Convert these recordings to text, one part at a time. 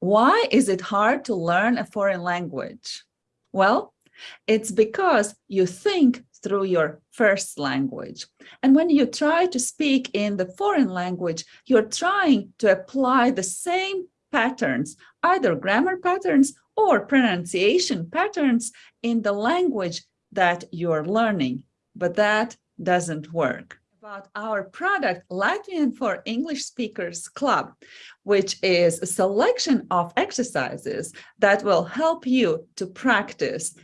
Why is it hard to learn a foreign language? Well, it's because you think through your first language. And when you try to speak in the foreign language, you're trying to apply the same patterns, either grammar patterns or pronunciation patterns in the language that you're learning, but that doesn't work. About our product, Latvian for English Speakers Club, which is a selection of exercises that will help you to practice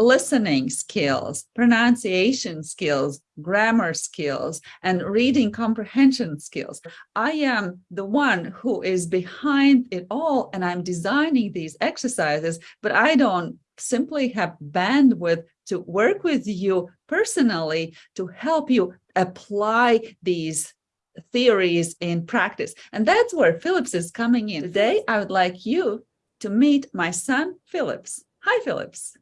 listening skills, pronunciation skills, grammar skills, and reading comprehension skills. I am the one who is behind it all, and I'm designing these exercises, but I don't simply have bandwidth to work with you personally to help you apply these theories in practice. And that's where Phillips is coming in. Today, I would like you to meet my son, Phillips. Hi, Phillips.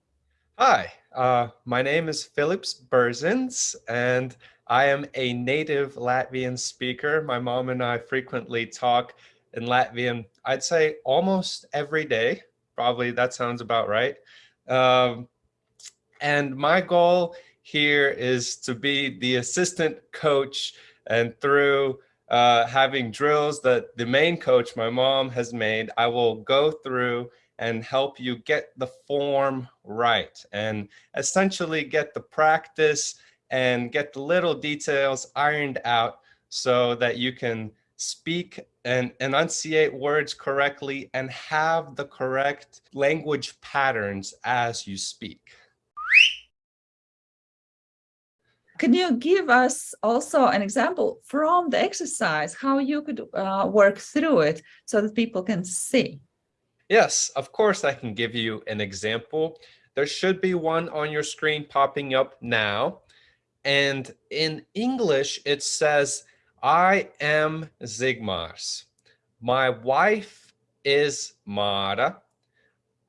Hi, uh, my name is Philips Berzins, and I am a native Latvian speaker. My mom and I frequently talk in Latvian, I'd say almost every day. Probably that sounds about right. Um, and my goal here is to be the assistant coach and through uh, having drills that the main coach, my mom has made, I will go through and help you get the form right and essentially get the practice and get the little details ironed out so that you can speak and enunciate words correctly and have the correct language patterns as you speak. Can you give us also an example from the exercise, how you could uh, work through it so that people can see? Yes, of course I can give you an example. There should be one on your screen popping up now. And in English, it says, I am Zigmars. My wife is Mara.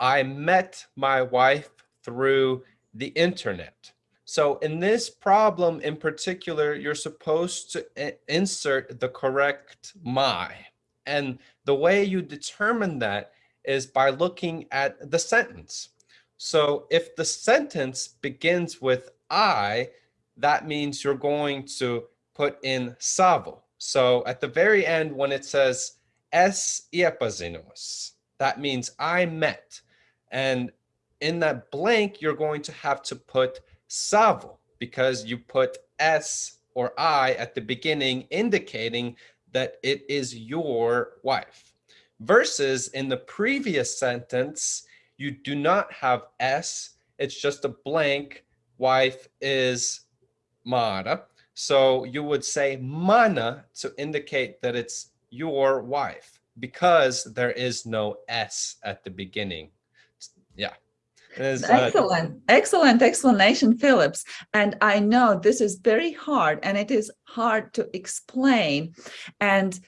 I met my wife through the internet. So in this problem in particular, you're supposed to insert the correct my. And the way you determine that is by looking at the sentence. So if the sentence begins with I, that means you're going to put in savo. So at the very end, when it says es iepazinos, that means I met. And in that blank, you're going to have to put savo because you put s or I at the beginning, indicating that it is your wife versus in the previous sentence, you do not have S, it's just a blank, wife is Mara. So you would say mana to indicate that it's your wife because there is no S at the beginning. Yeah. Uh, excellent, uh, excellent explanation, Phillips. And I know this is very hard and it is hard to explain. And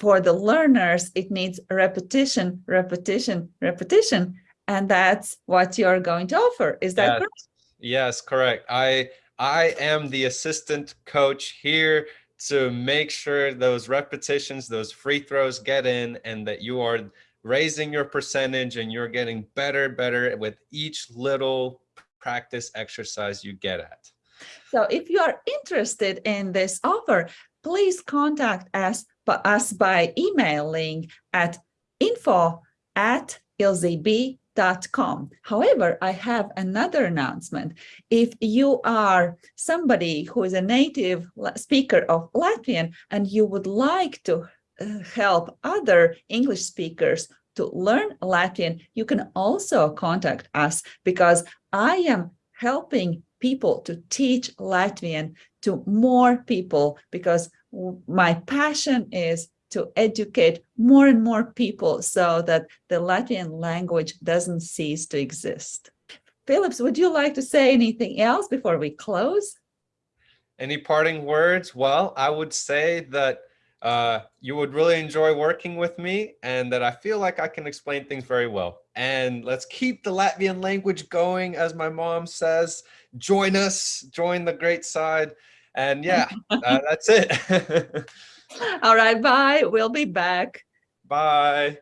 for the learners, it needs repetition, repetition, repetition. And that's what you're going to offer. Is that yes. correct? Yes, correct. I I am the assistant coach here to make sure those repetitions, those free throws get in and that you are raising your percentage and you're getting better, better with each little practice exercise you get at. So if you are interested in this offer, please contact us us by emailing at info at ilzb.com. However, I have another announcement. If you are somebody who is a native speaker of Latvian and you would like to uh, help other English speakers to learn Latvian, you can also contact us because I am helping people to teach Latvian to more people because my passion is to educate more and more people so that the Latvian language doesn't cease to exist. Phillips, would you like to say anything else before we close? Any parting words? Well, I would say that uh, you would really enjoy working with me and that I feel like I can explain things very well. And let's keep the Latvian language going, as my mom says. Join us, join the great side. And yeah, uh, that's it. All right, bye. We'll be back. Bye.